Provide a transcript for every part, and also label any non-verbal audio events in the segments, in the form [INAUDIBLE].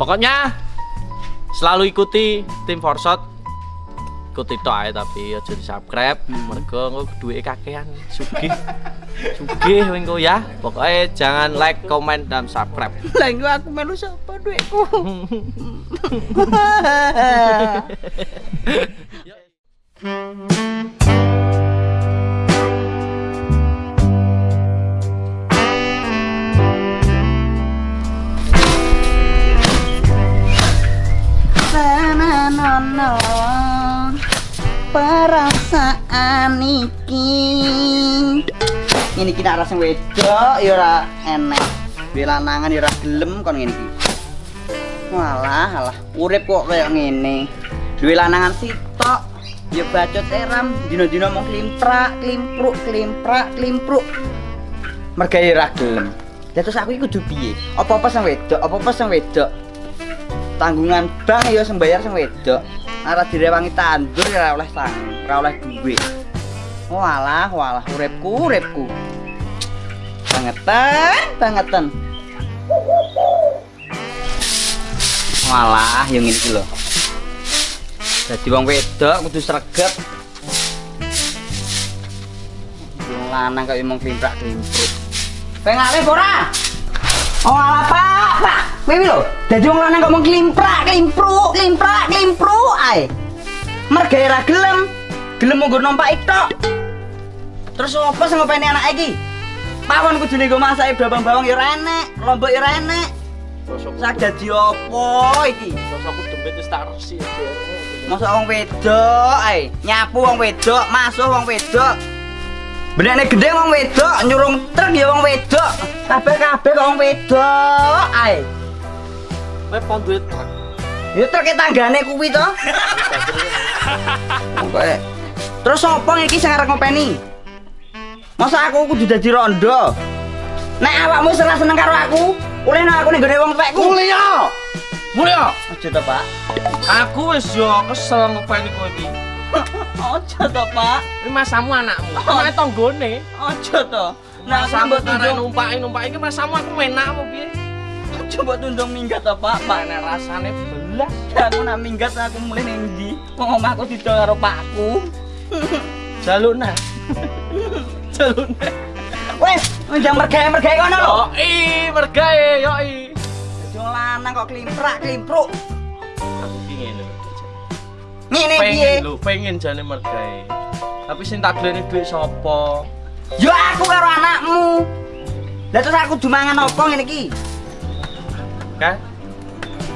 Pokoknya selalu ikuti tim Forsot. Ikuti tok ae tapi aja di subscribe. Mergo engko duwe kakean sugih. Sugih engko ya. Pokoknya jangan like, comment dan subscribe. [LAUGHS] Lah engko aku melu sapa duitku? [LAUGHS] [LAUGHS] Sananono perasaan iki. Ini kita rasa wedok ya ora enek. Duwe lanangan ya ora gelem kon ngene iki. Walah alah urip kok kayak ngene. Duwe lanangan sitok ya bacot eram dino-dino mau klimprak klimpruk klimprak klimpruk. Mergawe ra gelem. Ya terus aku iki kudu piye? Apa-apa sang wedok, apa-apa sang wedok. Tanggungan bank ya sing bayar sang wedok. Ora direwangi tandur ya oleh sang, ora oleh duit. Walah, walah uripku, uripku. Bangetan, bangetan. Walah, yang ini lho. Jadi wong wedok kudu sregep. Lanang kok emang klimprak-klimpruk. Pengale ora? Oh ala pak, pak. Kowe lho, dadi wong lanang mung klimprak, klimpruk, klimprak, klimpruk ae. Mergawe ra gelem. Gelem mung numpak tok. Terus apa sing ngopeni anak iki? Pawon kudune nggo masak bawang-bawang ya ora enek, lombok ya ora enek. Sak dadi apa iki? Sosokku dembet wis tak resi. Masa wong wedok ae, nyapu wong wedok, masuh wong wedok. Benekne gede wong wedok, nyurung truk ya wong wedok. Kabeh-kabeh wong wedok ae. Kowe pon duit truk. Ya truk e tanggane kuwi to. [LAUGHS] Pokoke. Terus sapa iki sing arep ngopeni? Masa aku kudu dadi rondo? Nek awakmu ora seneng karo aku, oleh nang aku ning gone wong tuwekku. Mulia. Mulia. Aja to, Pak. Aku wis yo kesel ngopeni kowe iki. [LAUGHS] Aja to, Pak. Ini masamu anakmu. Anake tanggone. Aja to. Nah, karek tundung. numpaki numpaki iki masamu aku enak apa piye? Coba tundung minggat to, Pak. Rasane belas. Ya, aku nak minggat aku mulai ndi? Wong omahku didol karo pakku. [LAUGHS] Jaluna. Jaluna. [LAUGHS] Wes, njang mergawe-mergawe kono lho. Yoi, mergae, yoi. Wong lanang kok klimprak klimpruk. Aku ki ngene. Ngene piye? Lho, pengen jane mergae. Tapi sing tak glene dhuwit sapa? Yo aku karo anakmu. Lah terus aku dumangan apa ngene iki? Kan?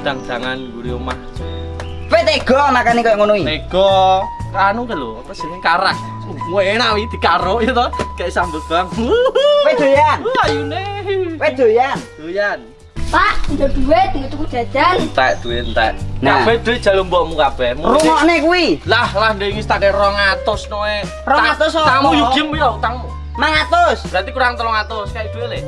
Dang-dangan guri omah. Kowe tega makane koyo ngono iki. Nego, anu ke lho, apa jenenge karak. Wah enak wi dikaro ya to, kayak sambut bang. Kowe doyan? Wah ayune. Doyan? Doyan. Pak, udah duit, nggak tuku jajan. Entek duit entek. Nah. Kabeh duit jalur mbokmu kabeh. Rungokne kuwi. Lah lah ndek iki tak 200 noe. 200 Ta- apa? Tamu yugim yo utangmu. 500. Berarti kurang 300 kayak duit le.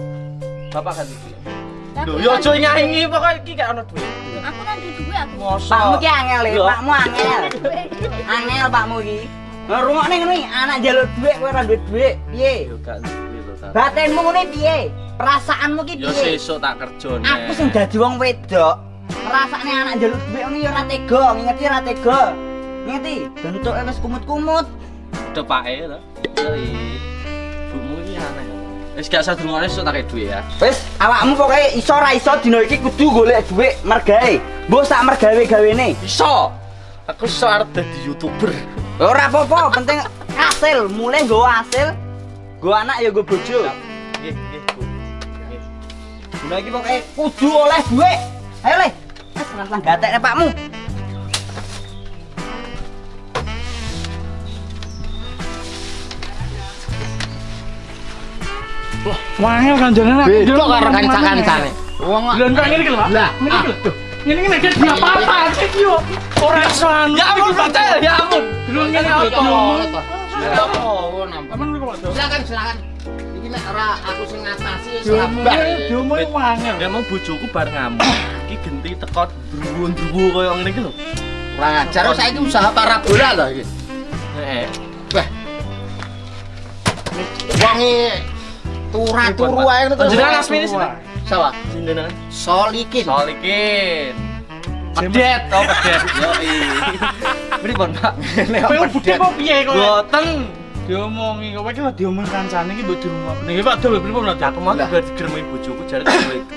Bapak ganti duit. Aku Lho yo kan- aja nyaingi pokoke iki gak ono duit. Aku nanti duit aku. Mosok. Pakmu ki angel ya, Yo. pakmu angel. [LAUGHS] Angel pakmu iki. Nah, rungokne ngono iki, anak njaluk dhuwit kowe ora duwe dhuwit. Piye? Yo gak duit lho ta. Batinmu ngene piye? Perasaanmu ki Yo piye? sesuk tak kerjone. Aku sing dadi wong wedok. Rasane anak njaluk dhuwit ngono ya ora tega, ngingeti ora tega. Ngingeti, bentuke wis kumut-kumut. depake to. Yoi. Bumu iki aneh. Wis gak usah drungone esuk tak duit ya. Wis, awakmu pokoke iso ora iso dina iki kudu golek dhuwit mergae. Mbok sak mergawe gawene. Iso. Aku iso arep dadi YouTuber. Ora apa-apa, penting hasil, mulai nggo hasil. Nggo anak ya nggo bojo. Nggih, nggih, Bu. Nggih. Dina iki pokoke kudu oleh dhuwit. Ayo le. Wis nang gatekne pakmu. Wangel kanjane nak. Beda karo kanca-kancane. Wong Lha kok ngene iki lho, Pak. Lah, Ngene iki lho. Tuh. Ngene iki nek dia iki yo. Ora iso anu. Ya ampun, ya ampun. Lho ngene apa? apa? Ya ampun. Kok, Pak. Silakan, silakan. Iki nek ora aku sing ngatasi wangel. Memang bojoku bar ngamuk. Iki genti teko druwu-druwu koyo ngene iki lho. Kurang ajar saiki usaha parabola lho iki. Heeh. Wah. Wong turu-turu ae ngono. Jenengan asmine sinten? Sawa. Jenengan Solikin. Solikin. Pedet, oh pedet. Yo Pripun, Pak? Kowe budhe kok piye kowe? Boten. Diomongi kowe iki lho diomong kancane iki mbok dirungokne. Pak Dul pripun lho? Aku mau digeremi bojoku jare duit.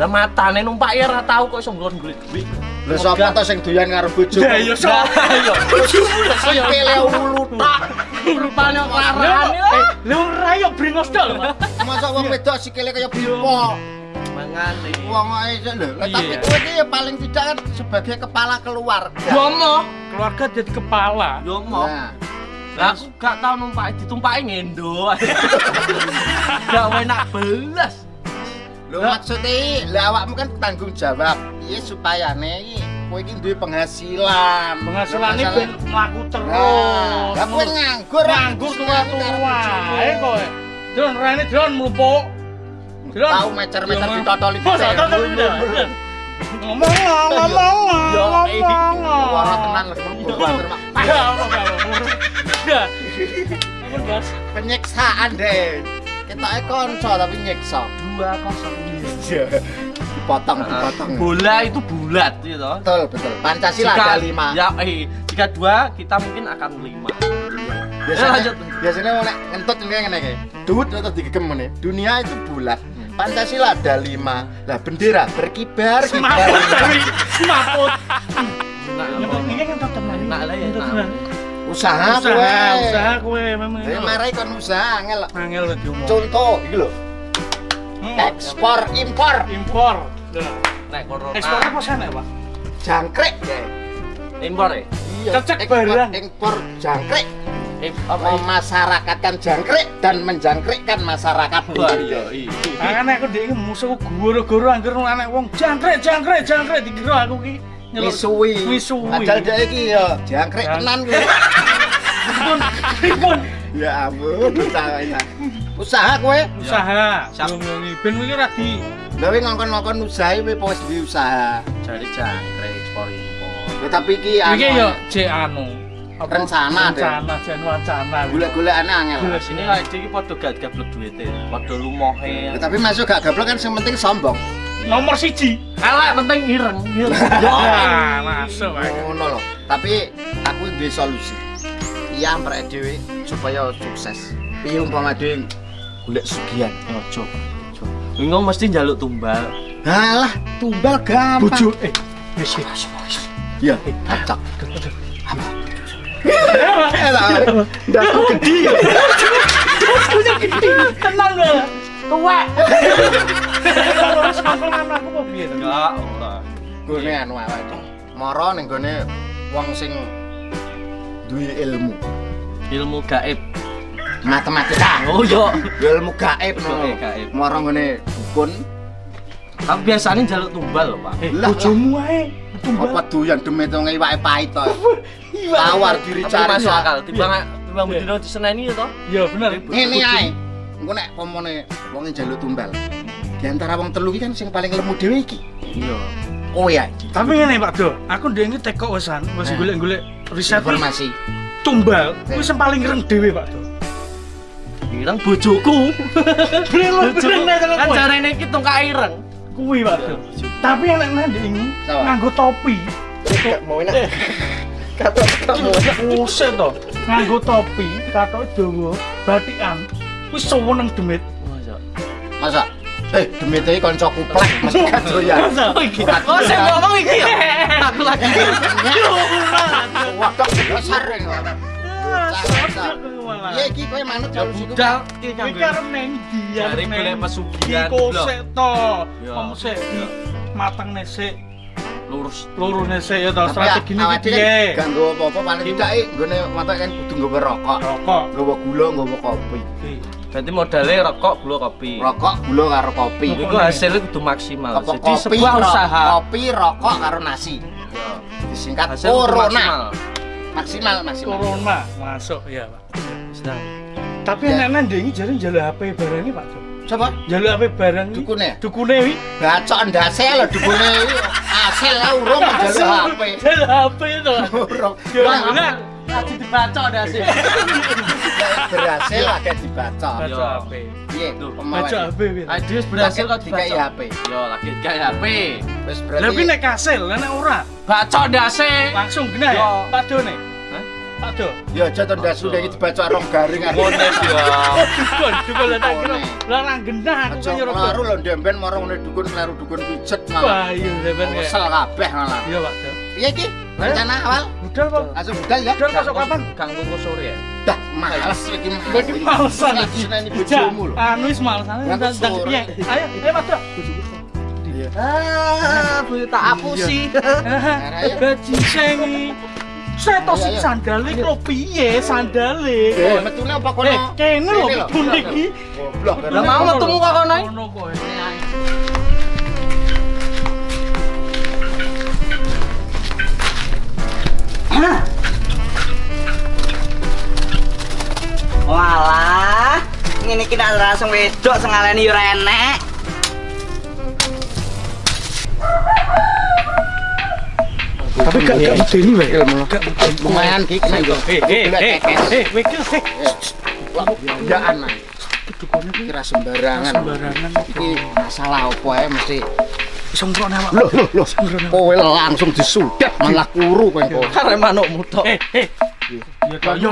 Lah matane numpak ya ora tau kok iso nglon golek duit. Lah sapa to sing doyan karo bojo? Ya ya sok. Ayo. Bojomu lho saya. Sikile ulu tok. Rupane kelaran. lho ora yo bringos tok lho. Mas. Masa wong wedok sikile kaya pipo. Mangane. Wong ae sik lho. Tapi Iya. kowe iki ya paling tidak kan sebagai kepala keluarga. Yo mo. Keluarga jadi kepala. Yo mo. Nah, Lah aku gak tau numpak ditumpaki ngendo. [LAUGHS] Gak enak belas. Lho maksudnya awakmu kan tanggung jawab. Iya supaya iki kowe iki duwe penghasilan. Penghasilannya ben mlaku Nah, terus. lah kowe nganggur. nganggur tua-tua. Ae kowe. Dron rene dron mlupuk. Dron. Tahu mecer-mecer ditotoli Masa dite. totol iki dah. Ngomong ngomong ngomong. Tenan lho bater mak. Ya. Ya. Bos. Penyiksaan deh. Ketake kanca tapi nyiksa. Dua kosong. Iya. Dipotong, dipotong. Bola itu bulat gitu. Betul, betul. Pancasila Jika- ada lima. Ya, eh, jika dua kita mungkin akan lima. biasanya, lanjut. biasanya mau ngentut ini ngene iki. Duit atau digegem ngene. Dunia itu bulat. Pancasila ada lima. Lah bendera berkibar Semaput semaput. Nah. Enak lah ya, Ngentut enak. tenan. Usaha Usaha, kowe. usaha kowe memang. Jadi marai kon usaha angel. Angel lho diomong. Contoh iki lho. Hmm. Ekspor impor Impor. Lah. Nek corona. Ekspor apa sana, Pak? jangkrik ya. impor ya? Iya, Cecek barang. Impor jangkrik. Apa? Memasyarakatkan jangkrik dan menjangkrikkan masyarakat. Iya, iya. Kan aku dhek musuh guru-guru angger anak wong jangkrik jangkrik jangkrik dikira aku ki nyeluk Misuwi. Misuwi. Padahal dia iki ya jangkrik Jang- tenan kuwi. Pripun? Pripun? Ya ampun, usahanya. Usaha kowe. Usaha. Siap. Ngomongi ben iki ora di Lha kowe ngongkon-ngongkon usaha apa wis duwe usaha. Jari jangkrik ekspor impor. Ya tapi iki iki anu, yo jek anu. Rencana, Dek. Rencana jen wacana. golek-golekane angel. Golek. Sini kayak iki padha gak gablek duwite, padha lumohe. Ya, tapi masuk gak gablok kan sing penting sombong. Nomor siji. Elek penting ireng. Ya, masuk. Ngono lho. Tapi aku duwe solusi. Iya amprek dhewe supaya sukses. Piye umpama dhewe golek sugihan. Ojo. Ojo. Bingung mesti njaluk tumbal. Halah, tumbal gampang. Bojo eh wis wis. Iya, acak. Eh lah, ndasku gede. Tenang lho. Tuwek. Kalau sangkongan aku kok piye to? Enggak, ora. Gone anu awake. Mara ning gone wong sing duwe ilmu, Ilmu gaib. matematika. Oh yo. Ilmu gaib no. gaib. Mara ngene dukun Tapi biasanya njaluk tumbal lho, Pak. Eh, Lah, bojomu ae. apa doyan demit wong iwake pahit to. Tawar diri cari masuk akal. Timbang timbang Iya. bedino diseneni ya toh. Ya bener. Ngene ae. Engko nek pomone wong njaluk tumbal. Di antara wong telu iki kan sing paling lemu dhewe iki. Iya. Kowe ae. Tapi ngene Pak Do, aku ndek iki teko wesan, wis Eh. golek-golek riset iki Informasi. tumbal, Eh. wis sing paling ireng dhewe Pak Do. Ireng bojoku. [LAUGHS] Bojoku. bener nek Kan jarene iki tungkak ireng. Kuwi Pak Do. Tapi enak ndek iki nganggo topi. Gak mau enak. Kata kamu. Buset to. Nganggo topi, katok dawa, batikan. Wis seneng demit. Masa. Masa? Eh, demit iki kanca kuplek mesti gak doyan. Masa? Oh, saya ngomong iki ya. Aku lagi. Waduh, besar ini. Iya iki kowe manut Ya solusi ku. budal iki kan. arep neng ndi Jare golek pesugihan, Iki kosek to. Ya. Kamu sik Ya. mateng nesik, Lurus. loro nesik ya to. Strategine iki piye? Gak nggawa apa-apa paling tidak iki nggone matok kan kudu nggawa rokok. Rokok. Nggawa gula, nggawa kopi. Berarti modalnya rokok, gula, kopi. Rokok, gula karo kopi. Iku hasilnya kudu maksimal. Apa Jadi kopi, sebuah ro- usaha. kopi, rokok karo nasi. Ya. Disingkat Hasil corona. maksimal. Maksimal, maksimal. Corona masuk ya, Pak. Sedang. Tapi Ya. enak ndek iki jare njaluk HP barang iki, Pak. Coba Njaluk HP barang iki. dukune. Dukune wi. Bacok ndase lho dukune iki. Hasil lah urung njaluk HP. Njaluk HP to. Urung. Ya, bener. Lagi dibaca ada sih. Berhasil agak dibaca. Baca Yo. HP. Piye? Baca HP. Aduh berhasil kok dikai dibaca. HP. Yo lagi dikai HP. Wis Lah berarti kuwi nek kasil, lah nek ora Baca ndase. langsung kena ya. Padone. Hah? Pado. ya aja to ndas udah iki dibaca rong garing. Ngono ya. Dukun, dukun lah tak kira. Lah nang genah aku Aja kan nyuruh. klaru lho ndemben ngene dukun kleru dukun pijet malah. Bayu sampean kayak. Kesel kabeh malah. Iya, Pak. Piye iki? Rencana awal Budal, Pak. langsung budal ya. Budal masuk kapan? Kang tunggu sore ya. Dah males iki. Malesan Iki lagi. seneni bojomu lho. Anu wis malesan. Dan sore. piye? Ayo, ayo Pak. Jo. Ah, bu tak apusi. [LAUGHS] Ayo. Bajiseng. Seto sing sandale kok piye sandale? Eh, metune apa kono? Eh, kene lho bun iki. Goblok. Lah mau metemu kok kono. Ngono Walah, ngene iki nek langsung wedok sing ngaleni yo enek. Tapi gak gak medeni wae ilmu. Gak Lumayan ki kena yo. Eh, eh, eh, mikir sih. Ya anak. Kira sembarangan. Sembarangan. Iki masalah apa ya mesti Sembrono awak. Loh, loh, loh. Kowe langsung disudet malah kuru kowe kok. Kare manukmu tok. Eh, eh. Ya kok yo.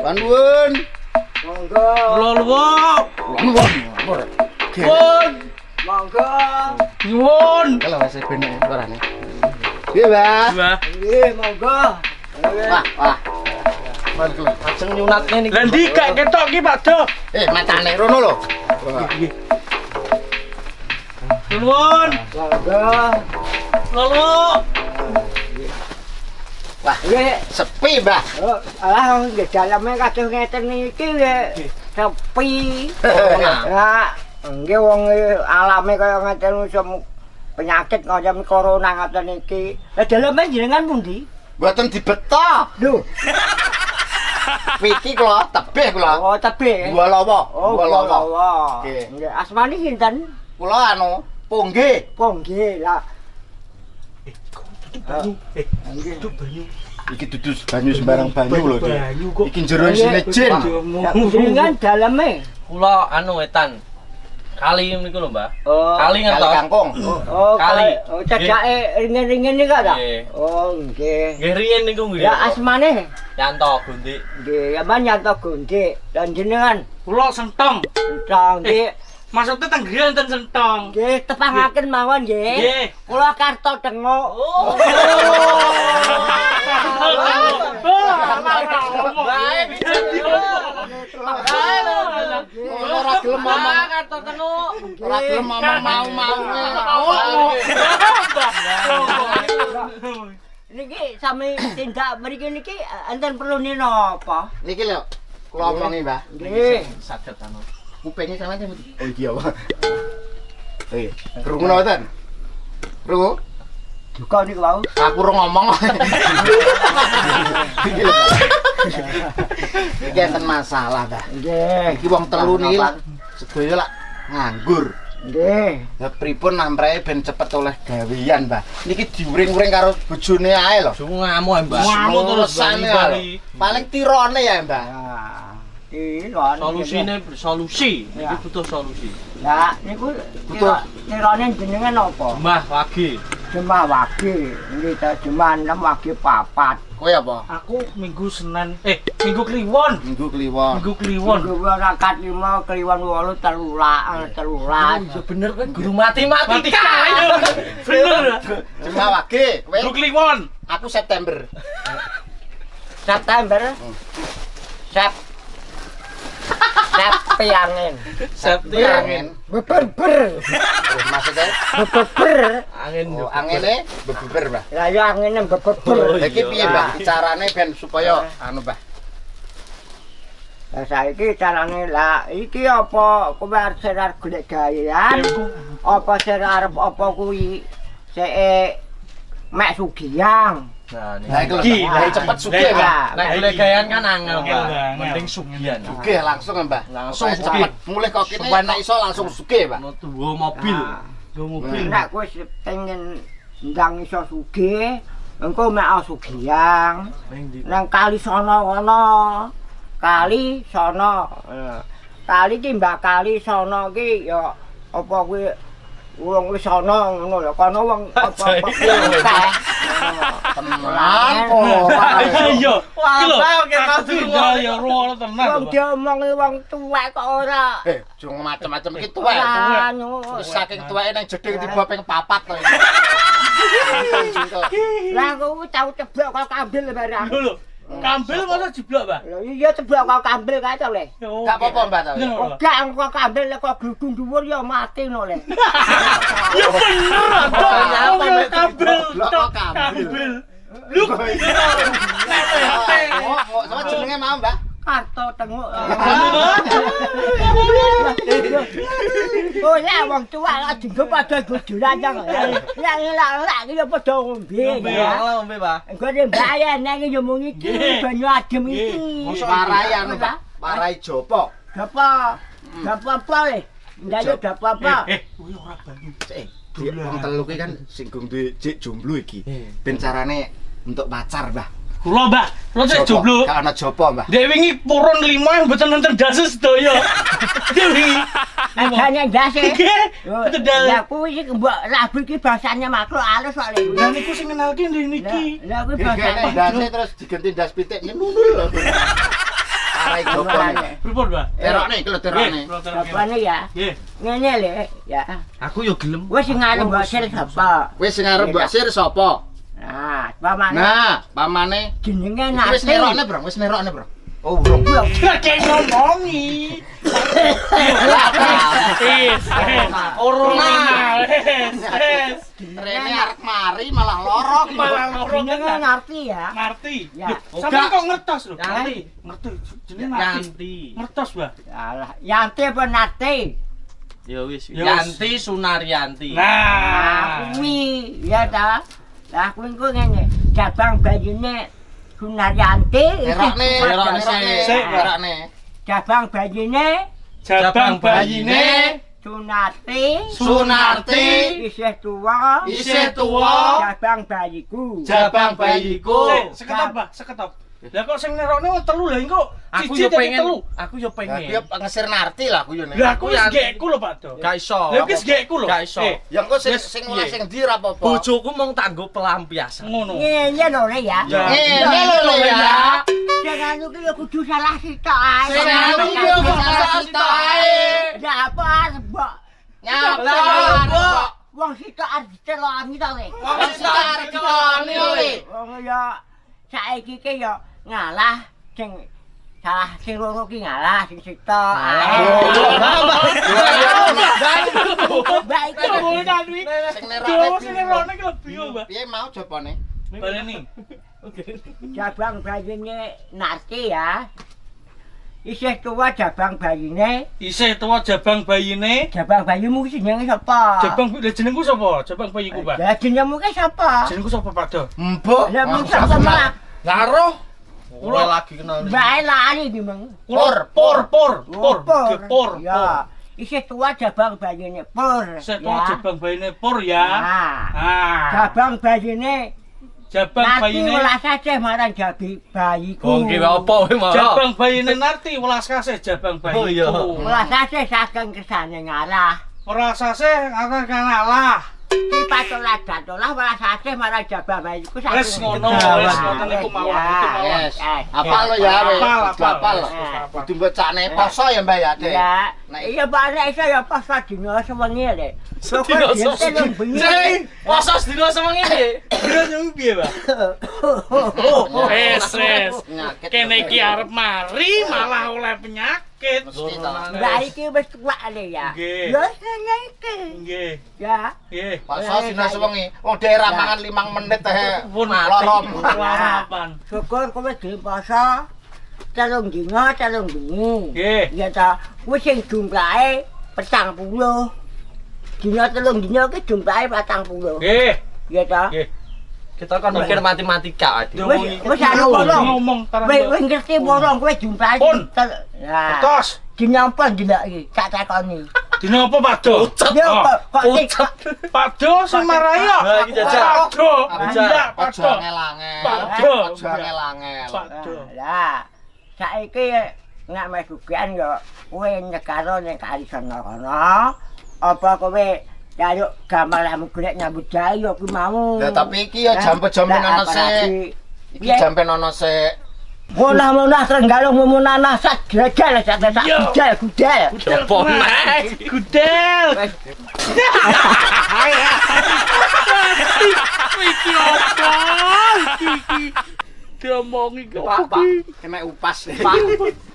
Banun, Mbah. banun. Lolwo. Banun. Pun. Monggo. Nyuwun. Kalau wis bener suarane. Iya, Mbak. Wah, Nggih, monggo. Wah, wah. Ajeng nyunatne niki. lah ndi gak ketok ki Pak Do. Eh, matane rono lho. Wah. Nyuwun. Monggo. Lolwo. Wah, Nggih, sepi, Mbak. oh, alah nggih daleme kados ngeten iki nggih sepi. Ya, nggih wong e alame kaya ngeten iso penyakit kaya corona ngoten iki. Lah daleme jenengan pundi? Mboten dibeto. Lho, Piti kula tebih kula. oh tebe. Dua lawa. Oh, Dua lawa. Nggih. Nggih, asmane sinten? Kula anu, Pongge. Oh, nggih, lah. Banyu. Eh, itu banyu. Iki dudu banyu sembarang banyu lho. Banyu kok. Iki jero isine jin. Jenengan daleme. Kula anu wetan. Kali niku lho, Mbah. Oh. Kali Kali ngertos. kangkung. Oh, Kali. kali. Oh, cedake ringen-ringen iki ta? Oh, nggih. Nggih riyen niku nggih. Ya asmane Yanto Gundik. nggih, ya man nyanto gundik. Dan jenengan Kula sentong. entang nggih. Maksudnya tenggrian ten sentong. Nggih, tepangaken mawon nggih. Nggih. Kula karto dengok. Oh. [LAUGHS] Ora gelem ngomong. kartu tenu. Ora gelem ngomong mau-mau. Niki sami tindak mriki niki enten perlu nino apa? Niki lho. Kula omongi, Mbah. Nggih. Saged anu. Kupingnya sama aja. Oh iki apa? Eh, krungu mboten? Krungu? Duka niku wau. Aku ora ngomong. Iki enten masalah. Nggih. Iki wong telu niki lah sedaya lah nganggur. Nggih. Lah pripun namprae ben cepet oleh gawean, Mbah. Niki diuring-uring karo bojone ae lho. Ya, Mbah. Ngamuk terus Urusannya bali-bali. lho. Paling tirone ya, Mbah. Iki kan. Solusine solusi. Ya. Iki butuh solusi. Lah niku Betul. tirane jenengan apa? Mbah lagi. Jemaah wage. Nggih ta jemaah 6 wage papat. Kowe apa? Aku minggu Senin, eh minggu Kliwon. Minggu kliwon. Minggu Kliwon. Minggu rakaat 5 keliwan 8 telulas telulas. Iya bener kan guru matematika. [LAUGHS] Bener. Cuma wage, kowe Minggu Kliwon. aku September. September. Sep. Sep piangin. Septi Angin. angin. Beber-ber. Terus maksudnya Beber. Angin. oh, angine beber, Mbah. Lah ya angine beber-ber. Lah iki piye, Mbah? Carane ben supaya anu, Mbah. Lah saiki carane lah iki apa kowe arep serar golek gawean? Apa sir arep apa kuwi? Sik mek sugiang. Nah, nek iki nek cepet suke, Mbah. Nek golek kan angel, Mbah. Mending sugian. Suke langsung, Mbah. Langsung cepet. Mulih kok kene. Nek iso langsung suke, Mbah. Duwe mobil. Duwe mobil. Nek kowe pengen ndang iso suke, engko mek sugiang. Nang kali sono ana. Kali sono. Kali ki Mbah kali sono ki ya apa kuwi wong wis ana ngono lho. Kono wong [LAUGHS] apa-apa akeh. Tenan kok. Iya. Iki lho. Wah, oke, aku Mas. ya ruwono tenan. Wong diomongi wong tuwek kok ora. Eh, jung macam-macam iki tuwek. Wis saking tuweke nang jeding tiba ping papat to. [LAUGHS] Lah aku tau ceblok kok kambil barang. Lho. Kambil masa jiblok, Pak? Lho iya ceblok kok kambil kae to le. Oh, Gak apa-apa, Mbak. to. Iya. Gak kok kambil lek kok gludung dhuwur ya mati no le. [LAUGHS] Ya bener, Mbak? Kambil, kok kambil? Kambil. Lu Oh, kok sama jenenge mau, Mbak? parto tengok. Eh. [LAUGHS] Oh ya wong tuwa lak jenggo padha gojolan to. [LAUGHS] Ya lak lak iki padha ngombe. Ngombe Pak. Engko ne mbayar nek yo mung iki banyu adem iki. Mos parai anu, Pak. Parai jopo. Jopo. Dapa apa we? Hmm. Ndak yo dapa apa. Eh, Kuwi eh, eh. ora banyu. Wong telu kan singgung duwe cek jomblo iki. Ben carane untuk pacar, Pak. Kula, Mbak. Kula cek jomblo. Gak ana jopo, Mbah. Dek wingi purun lima yang mboten nonton dasi sedaya. [LAUGHS] Dek wingi. Agane ndase. Nggih. Ya kuwi iki mbok labu iki bahasane makhluk halus kok le. Lah niku sing ngenalke ndek niki. Lah kuwi bahasane dase terus diganti das pitik nundul. Warai jopo. nih. Pripun, Mbak? Terokne lho. Apane ya? Nggih. Ngene le, ya. Aku yo gelem. Wis sing arep mbok sir sapa? Wis sing arep mbok sir sapa? Nah, pamane Nah, pamane jenenge Iki wis nate. nerokne, Bro. Wis nerokne, Bro. Oh, Bro. Kakek ngomongi. Wis, wis. Rene arek mari malah loro ki. Malah loro Jenenge ngerti ya. Ngerti. Ya. Loh, Sampeyan kok ngertos lho? Ngerti. Ngerti. Jenenge ngerti. Ngertos, Mbak. Alah, yanti apa nate? Ya wis. Ya. Yanti Sunaryanti. Nah, Nah. kuwi ya ta. Aku iki ngene, cabang bayine Gunaryanti. Erakne, erakne sik, erakne. Cabang bayine, cabang bayine Sunarti, Sunarti isih tuwa, isih tuwa. Cabang bayiku. Cabang bayiku. Seketop, Pak, seketop. Lah kok sing nerokne wong telu lha engko Aku yo pengen. telu. Aku yo Lah pengen. piye ngesir narti lah aku yo nek. Lah aku wis gekku lho, Pak Do. Gak iso. Lah wis gekku lho. Gak iso. Eh, Ya engko sing sing oleh sing ndi ra apa-apa. Bojoku mung tanggo pelampiasan. ngono. Ngene lho le ya. Ya. Ngene lho ya. Jangan lu ki ya kudu salah sitok ae. Sing yo salah sitok ae. Ya apa arep mbok Nyapa Lah, kok. wong sitok arep diceloni to le. Wong sing arep diloni oli. Wong ya saiki ki ya ngalah sing salah sing loro ki ngalah sing sitok. Baik. Ngono ta kuwi. Sing Do nerokne. sing nerokne ki lebih yo, Mbak. Piye mau jopone? Baleni. Jabang bayine narti ya. Isih tua jabang bayine. Isih tuwa jabang bayine. Jabang bayimu ki jenenge sapa? Jabang lha jenengku sapa? Jabang bayiku, Pak. Ya jenengmu ki sapa? Jenengku sapa, Pak Do? Mbok. Lah mung sapa? Ngaruh. Ora lagi kenal. Bae lali di meng. Pur, pur, pur, pur, Pur. Pur. Ya. Isih tua jabang bayine pur. Isih ya. tuwa jabang bayine pur ya. Ah. Ah. Jabang bayine Jabang Nanti bayine. welas aja marang jabi bayiku. Oh, nggih apa wae mau. Jabang bayine narti welas kasih jabang bayiku. Oh, iya. Welas aja saking kesane ngalah. Ora sase akan kalah. Ki datolah ngono, ngoten iku mawon, Ya, iku mawon. Eh, Apa lo ya? Apal, Kudu mbocane poso Mbak iya Pak nek iso ya pas dino sewengi le. Sedina sewengi. Jeng, poso sedina sewengi iki. Kira nyung piye, Pak? [LAUGHS] Wes, wes. Penyakit. Kene iki arep mari malah oleh penyakit. sakit. Lah iki wis tuwak le ya. Lho sene iki. Nggih. Ya. Nggih. Pas sinas wengi, wong oh, daerah mangan 5 menit teh. Loro sarapan. Syukur kowe dhewe puasa. Calon dino, calon dino. Nggih. Ya ta, wis sing jumlahe petang puluh. Dino telung dino ki jumlahe petang puluh. Nggih. Ya ta. Nggih. Kita kan mikir matematika, Adik. Wis anu bolong. ngomong. Wis ngerti bolong kowe jumlahe. Pun. Ya. Tos. Dino apa dino iki? Tak takoni. Dino apa Pak Do? Ya Oh, kok kok Pucet. Pak Do sing marai ya. Nah, iki jajal. Pak Do. Jajal. Iya, Pak Ojo Do. angel-angel. Pak Do. Ojo angel-angel. Pak Do. Lah, saiki nek mes sugihan yo kowe nyekaro ning kali sono kono. Apa kowe jaluk gamelmu golek nyambut gawe yo mau. Lah tapi iki ya jampe-jampe ana sik. Iki jampe ana sik. Munah-munah trenggalung munah sak gajal sak sak Yo. gudel gudel. Apa nek? Gudel. Iki apa? Iki. Diomongi kok. Pak. Kemek upas. Pak.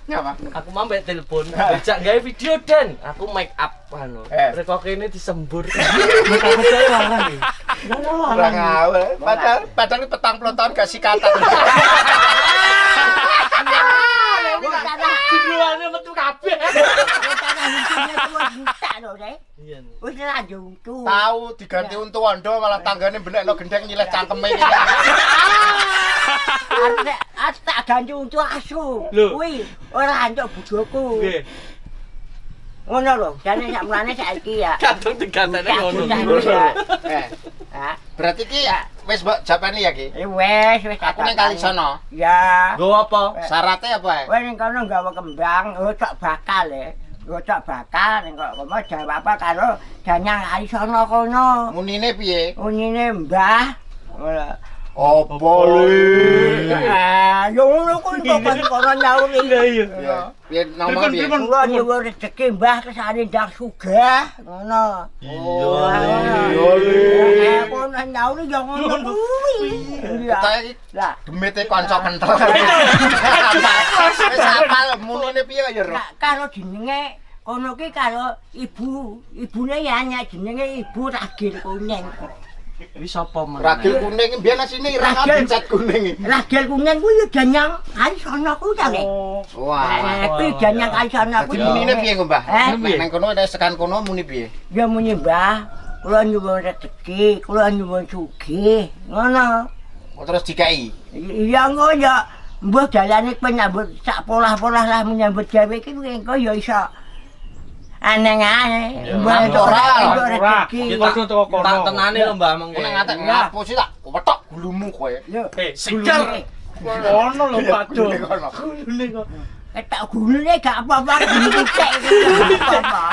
Aku mau mbek telepon. Dijak gawe video Den. Aku make up anu. Eh. Kene disembur. [LAUGHS] Ora ngawur. Padahal padahal ini petang puluh tahun gak sikatan. [LAUGHS] Judulane metu kabeh. Iya. Iya. Wis. Tahu diganti untuk wondo malah tanggane benekno gendeng nyileh cangkeme iki. [LAUGHS] Arek arek tak ganti untuk asu. Kuwi ora antuk bojoku. Nggih. Ngono lho, jane sak mulane saiki ya. Kadung digantene ngono. Eh, berarti ki wis mbok japani ya ki. eh, wes wes Aku ning kali sono. Ya. Nggo apa? Syaratnya apa ya? Kowe ning kono nggawa kembang, ngocok bakal e. Ngocok bakal ning kok kono jawab apa karo danyang kali sono kono. Munine piye? Unine Mbah. Apa le? Ah, yo ngono kuwi kok pas kono nyauri. Piye? Piye nomor piye? Kula nyuwun rezeki Mbah kesane ndak sugih. Ngono. Oh, iya le. Eh, kono nyauri yo ngono kuwi. Iya. Iki Lah, demite kanca kental. Wis apal munine piye ya? Kak, karo jenenge kono ki karo ibu, ibune ya nyak jenenge ibu Ragil Kuning. Wis sapa men? Ragil kuning mbiyen asine irang cat kuning. Ragil Kuning kuwi ya danyang kali sono kuwi ta, Nek? Wah. Eh, kuwi danyang Dadi kuwi. munine piye, Mbah? Eh? Nang kono ada sekan kono muni piye? Ya muni Mbah, kula nyuwun rezeki, kula nyuwun sugih. Ngono. Oh, Terus dikai. Iya ngono ya. Mbah dalane penyambut sak polah-polah lah menyambut gawe iki engko ya iso aneh ae. Mbah moral. Kita teko kono. Tak tenane lho Mbah mengko. Nek ngatek ngapo tak kwetok gulumu kowe. Heh, sikil. Ono lho padu. Gulune kok. Ketak gulune gak apa-apa, gulu [LAUGHS] apa-apa.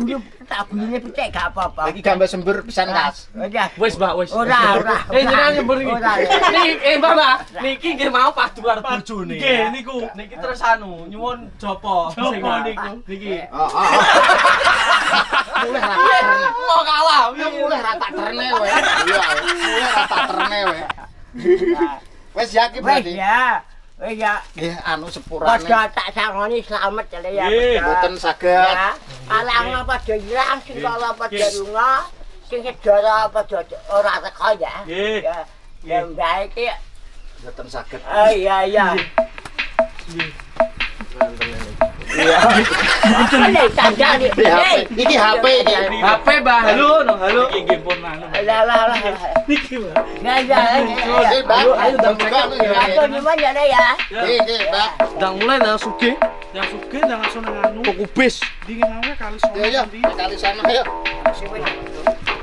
Gulu tak gulune picek gak apa-apa. Iki gambar sembur pisan kas. Udah. Wis Mbak, wis. Ora, ora. Eh jenengan nyembur iki. Ya. Niki eh Mbak, Mbak. Niki nggih mau padu karo bojone. Nggih, niku. Niki terus anu nyuwun jopo. Jopo Sing niku. Niki. [LAUGHS] Oh, oh, oh. Mulih ra tak. [LAUGHS] Mau kalah. Ya mulih ra tak terne kowe. Iya, mulih ra tak terne kowe. Wis yakin Wes berarti. ya. Wes ya. Nggih, anu sepurane. Padha tak sangoni slamet ya ya. Nggih, padha. Mboten saged. Ya. Alang padha ilang sing kala padha lunga, sing sedara padha ora teko ya. Nggih. Ya. Mbak iki. Mboten saged. Oh iya iya. Iya. Ini tanda nih. Iki HP, iki HP Mbah, halo, halo. Iki nggih pun anu. Lah lah lah. Niki, Mbak. Ya ya. Nggih, Mbak. ayo, ya. Ya ya. Ndang mulai langsung nang anu. Dingin aja kali sono. Ya ya, nanti. kali sana ayo.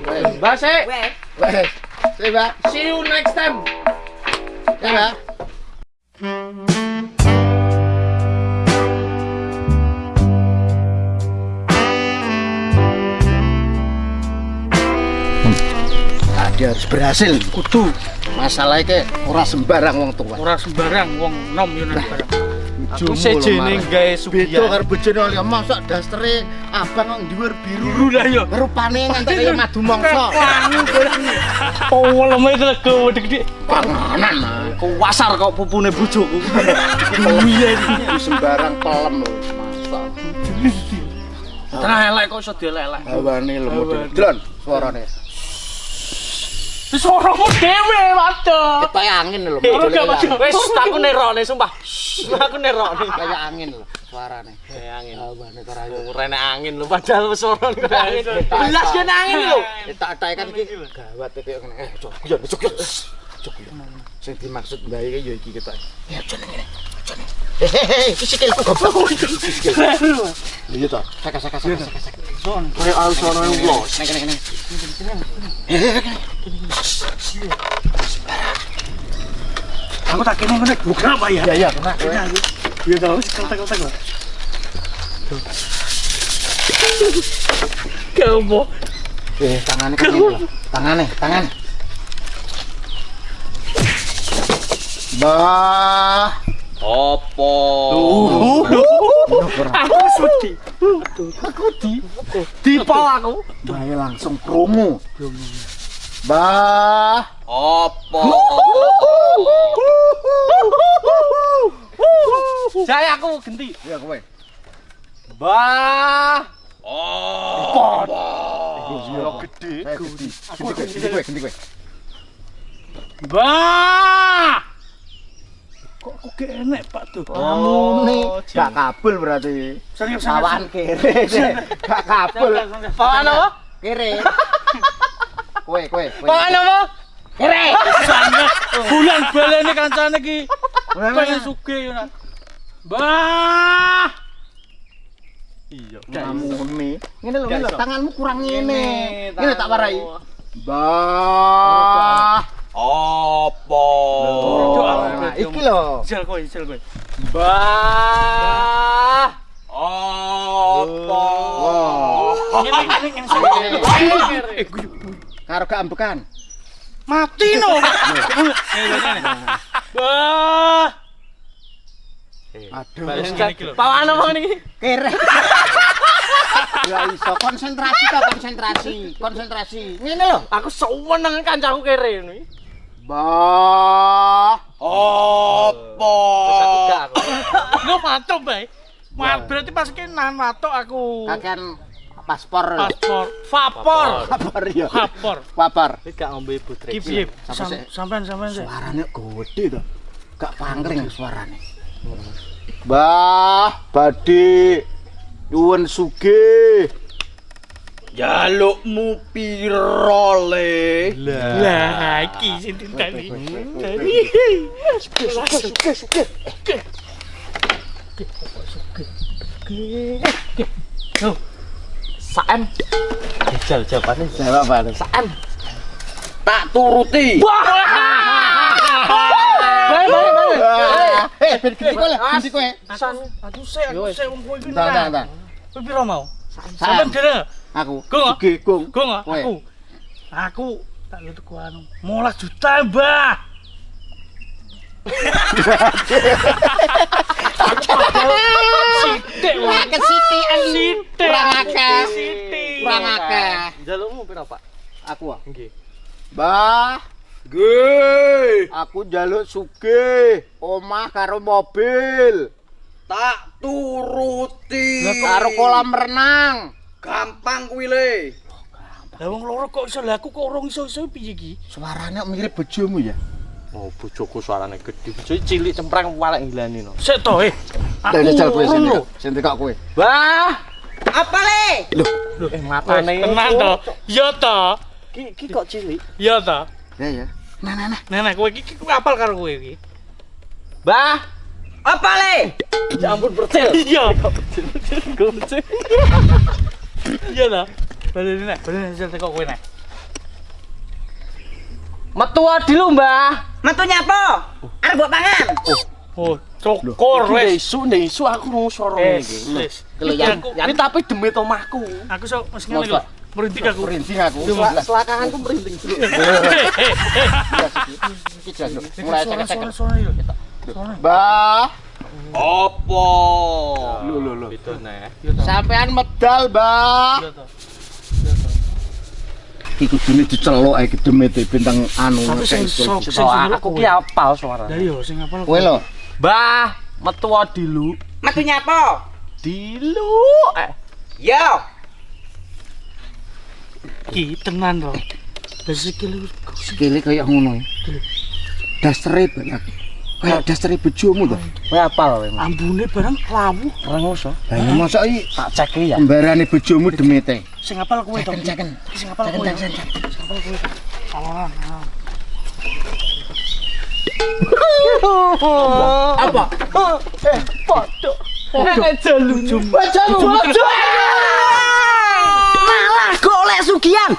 Wes, Mbak, sik. Wes. wes. Sih, Mbak. See you next time. Ya, Mbak. Tadi harus berhasil, kudu. Masalahnya ke ora sembarang wong tua. Ora sembarang wong nom yo nang barang. Aku sejene gawe Beda sugihan. karo bojone oleh mosok dastere abang nang dhuwur biru. Biru lah yo. Rupane nganti kaya madu mangsa. Oh, lemah itu lego gede-gede. Panganan. Kuwasar kok pupune bojoku. Iki sembarang pelem lho, masa. Tengah elek kok iso dielek-elek. Hawane lho model. Dron suarane. Wis suaramu dhewe, Waduh. Kayak angin lho. Wis aku nerone sumpah. Aku nerone. Kayak angin lho suarane. Kayak angin. Rene angin lho padahal wis ora angin. Belas kan angin lho. Tak tak kan iki gawat kaya ngene. Eh, cok, yo cok. Cok. Sing dimaksud iki ya iki ketok. Ya aja ngene. Aja. Hehehe, iki sikilku goblok. Sikil. Iya toh. Saka saka saka saka. saka. Kayak al sono yang neng neng. Aku tak kene ngene buka apa ya? Ya ya, kena. Iya keltek-keltek lah. Kamu Eh, tangannya kan ini loh. Tangannya, tangannya. Bah. Opo? aku sedih. Aku di dipol aku. Bae langsung promo. Bah. Opo? Saya aku ganti. Ya kowe. Bah. Oh. Iya gede. Gede. Kowe, ganti kowe. Bah. Aku gak enek Pak tuh. Amune gak kabel berarti. Sawan kere. [LAUGHS] Gak kabel. Pawan apa? Kere. [LAUGHS] Kowe, kowe, kowe. Pawan apa? Kere. Bulan balene kancane iki pengen sugih yo nak. Bah. Iya. Amune. Ngene lho, tanganmu kurang ngene. Ngene tanganmu. tak warai. Bah. Opo? Nah, iki lho. Jel kowe, jel kowe. Bah. Opo? Wah. Ngene ngene ngene. Eh. Karo gak ambekan. Mati no. Bah. Aduh. Pawan apa ini? Kere. Ya iso konsentrasi ta konsentrasi. Konsentrasi. Ngene lho. Aku seneng kancaku kere ini. Mbah. Apa? [COUGHS] Lu matuk, Mbah. Mar berarti pas ki nan matuk aku. Kakean paspor. Paspor. Vapor. Vapor ya. Vapor. Vapor. Iki gak ombe putri. Ki piye? Sampean sampean. Suarane gede to. Gak pangkring suarane. Mbah, hmm. badhe. Nyuwun sugih. Jalukmu piro le? Lah, iki sing ditani. Saan. Jajal jawabane. Jawab apa? Saan. Tak turuti. Eh, ben ganti kowe lah, ganti kowe. San, aku sik, aku sik wong kowe iki. Entar, entar, entar. Kowe piro mau? Sam. Sampean dhewe. Aku. Gong? Sugih, gong. Gong aku. Aku tak lu tuku anu. 15 juta, Mbah. Sithik wae. Kesitikan Sithik. Kurang akeh. Kurang akeh. Jalukmu piro, Pak? Aku ah. Nggih. Bah, Nggih. aku njaluk sugih, omah karo mobil, Tak turuti. karo kolam renang. Gampang kuwi le. Lah wong loro kok iso lah aku kok urung iso-iso piye iki? Suaranya mirip bojomu ya. Oh, bojoku suarane gede. Bojoku cilik cempreng walek ngilani no. Sik to, eh. Aku jajal kowe urung sing tekak kowe. Wah, Apa le? eh matane. Tenang to. Ya to. Ki ki kok cilik. Ya to. Ya ya. Nah nah nah. Nenek kowe iki kowe apal karo kowe iki. Bah, Apa le? ya ampun percil. Iya. [LAUGHS] Percil. [LAUGHS] Iya to. Baleni nek, baleni sing teko kowe nek. Metu adilu, Mbah. Metu nyapa? Arep mbok pangan. Oh, cokor Ndek wis. isu, ndek isu aku Eh, iki. wis. Iki aku Ini tapi demi omahku. aku sok mesti ngene lho. Aku. Merinding aku. Sel- Selakanganku merinding dulu. Eh, eh, eh. Iki. Mulai cek-cek. suara suara yo. Bah, Opo? Lho, lho, lho. Itu nih. sampean medal, Bah. Iya. Iki kudune diceluk ae gedemete bintang anu. Sing sing aku ki apal suara. Lah yo sing apal. Kowe lho. Mbah, metu adilu. Metu nyapa? Dilu. Eh, Yo. Ki tenan to. Lah sikile Sikile kaya ngono ya. Dasere banget. Kayak dasere bojomu to. kowe apal kowe. ambune barang lawu. Rengoso. Lah ya mosok iki Tak cek ya. kembarane bojomu demete. Sing apal kowe to. Ceken-ceken. Sing apal kowe. Sing apal kowe. Alah, alah. Apa? Eh, podo. Aja lucu. Aja lucu. Malah golek sugihan.